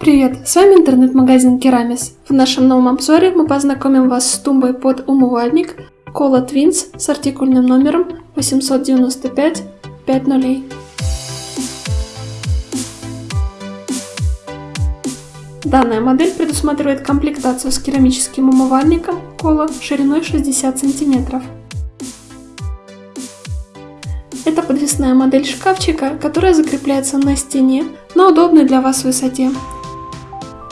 Привет, с вами интернет-магазин Керамис. В нашем новом обзоре мы познакомим вас с тумбой под умывальник Cola Twins с артикульным номером 895 50. Данная модель предусматривает комплектацию с керамическим умывальником Cola шириной 60 см. Это подвесная модель шкафчика, которая закрепляется на стене на удобной для вас высоте.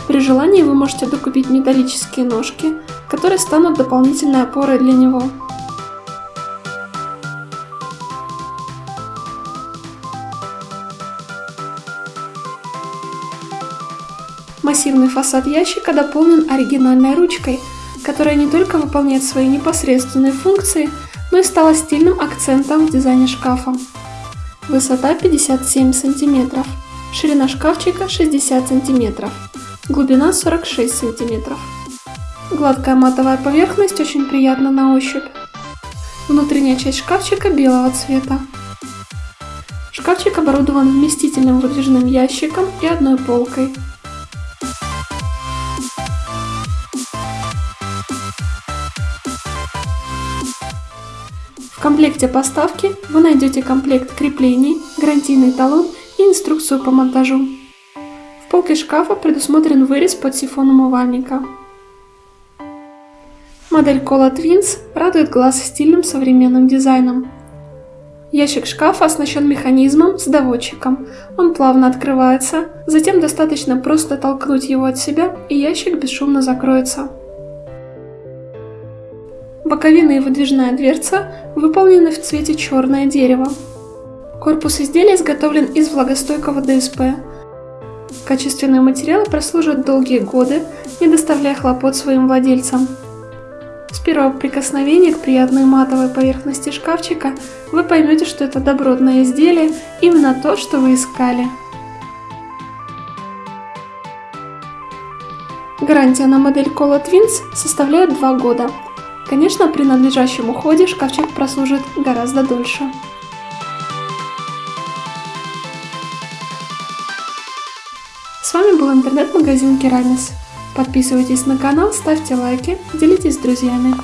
При желании вы можете докупить металлические ножки, которые станут дополнительной опорой для него. Массивный фасад ящика дополнен оригинальной ручкой, которая не только выполняет свои непосредственные функции, но и стала стильным акцентом в дизайне шкафа. Высота 57 см, ширина шкафчика 60 см глубина 46 см. Гладкая матовая поверхность очень приятна на ощупь. Внутренняя часть шкафчика белого цвета. Шкафчик оборудован вместительным выдвижным ящиком и одной полкой. В комплекте поставки вы найдете комплект креплений, гарантийный талон и инструкцию по монтажу. Полке шкафа предусмотрен вырез под сифон умывальника. Модель Cola Twins радует глаз стильным современным дизайном. Ящик шкафа оснащен механизмом с доводчиком. Он плавно открывается, затем достаточно просто толкнуть его от себя, и ящик бесшумно закроется. Боковина и выдвижная дверца выполнены в цвете черное дерево. Корпус изделия изготовлен из влагостойкого ДСП, Качественные материалы прослужат долгие годы, не доставляя хлопот своим владельцам. С первого прикосновения к приятной матовой поверхности шкафчика вы поймете, что это добротное изделие, именно то, что вы искали. Гарантия на модель Cola Twins составляет 2 года. Конечно, при надлежащем уходе шкафчик прослужит гораздо дольше. С вами был интернет-магазин Керамис. Подписывайтесь на канал, ставьте лайки, делитесь с друзьями.